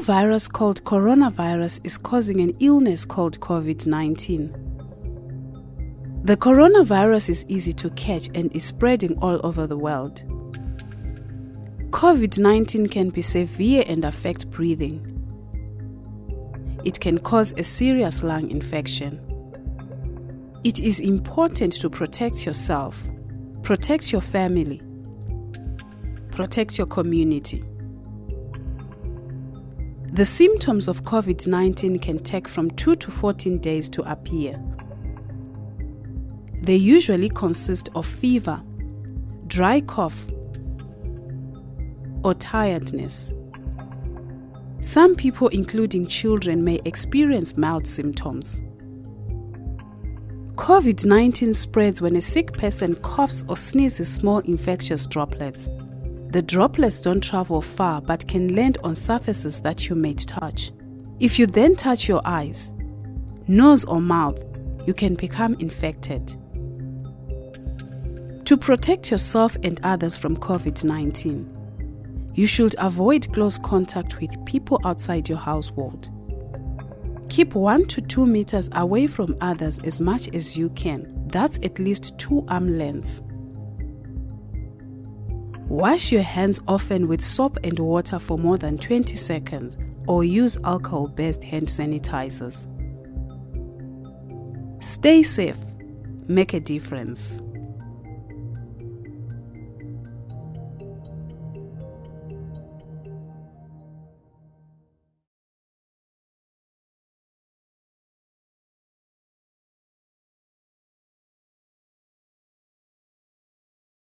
virus called coronavirus is causing an illness called COVID 19. The coronavirus is easy to catch and is spreading all over the world. COVID 19 can be severe and affect breathing. It can cause a serious lung infection. It is important to protect yourself, protect your family, protect your community. The symptoms of COVID 19 can take from 2 to 14 days to appear. They usually consist of fever, dry cough, or tiredness. Some people, including children, may experience mild symptoms. COVID 19 spreads when a sick person coughs or sneezes small infectious droplets. The droplets don't travel far but can land on surfaces that you may touch. If you then touch your eyes, nose, or mouth, you can become infected. To protect yourself and others from COVID 19, you should avoid close contact with people outside your household. Keep 1 to 2 meters away from others as much as you can. That's at least 2 arm lengths. Wash your hands often with soap and water for more than 20 seconds or use alcohol based hand sanitizers. Stay safe, make a difference.